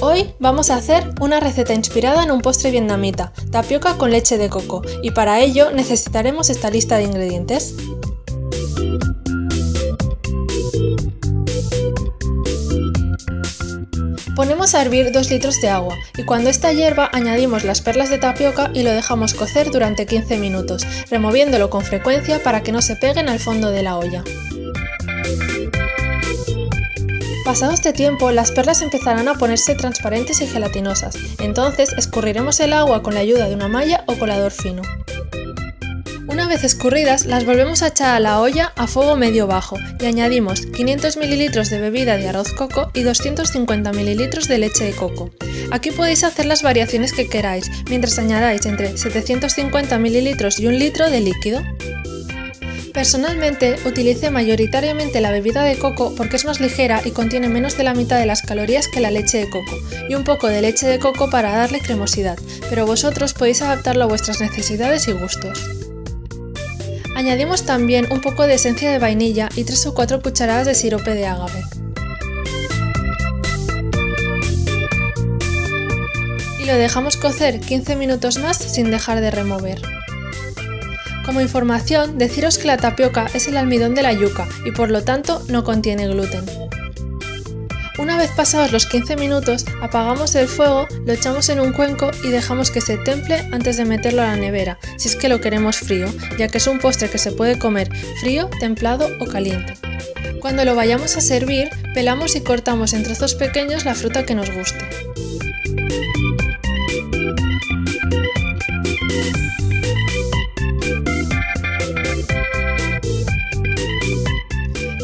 Hoy vamos a hacer una receta inspirada en un postre vietnamita, tapioca con leche de coco, y para ello necesitaremos esta lista de ingredientes. Ponemos a hervir 2 litros de agua y cuando esta hierva añadimos las perlas de tapioca y lo dejamos cocer durante 15 minutos, removiéndolo con frecuencia para que no se peguen al fondo de la olla. Pasado este tiempo, las perlas empezarán a ponerse transparentes y gelatinosas, entonces escurriremos el agua con la ayuda de una malla o colador fino. Una vez escurridas, las volvemos a echar a la olla a fuego medio-bajo y añadimos 500 ml de bebida de arroz coco y 250 ml de leche de coco. Aquí podéis hacer las variaciones que queráis, mientras añadáis entre 750 ml y un litro de líquido. Personalmente utilicé mayoritariamente la bebida de coco porque es más ligera y contiene menos de la mitad de las calorías que la leche de coco, y un poco de leche de coco para darle cremosidad, pero vosotros podéis adaptarlo a vuestras necesidades y gustos. Añadimos también un poco de esencia de vainilla y 3 o 4 cucharadas de sirope de agave. Y lo dejamos cocer 15 minutos más sin dejar de remover. Como información, deciros que la tapioca es el almidón de la yuca y por lo tanto no contiene gluten. Una vez pasados los 15 minutos, apagamos el fuego, lo echamos en un cuenco y dejamos que se temple antes de meterlo a la nevera, si es que lo queremos frío, ya que es un postre que se puede comer frío, templado o caliente. Cuando lo vayamos a servir, pelamos y cortamos en trozos pequeños la fruta que nos guste.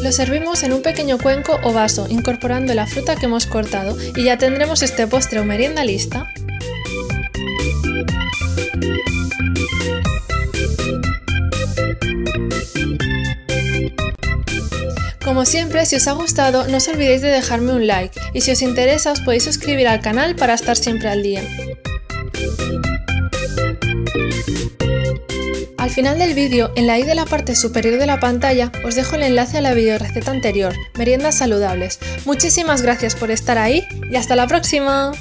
Lo servimos en un pequeño cuenco o vaso, incorporando la fruta que hemos cortado y ya tendremos este postre o merienda lista. Como siempre, si os ha gustado, no os olvidéis de dejarme un like y si os interesa os podéis suscribir al canal para estar siempre al día. Al final del vídeo, en la i de la parte superior de la pantalla, os dejo el enlace a la receta anterior, Meriendas Saludables. Muchísimas gracias por estar ahí y hasta la próxima.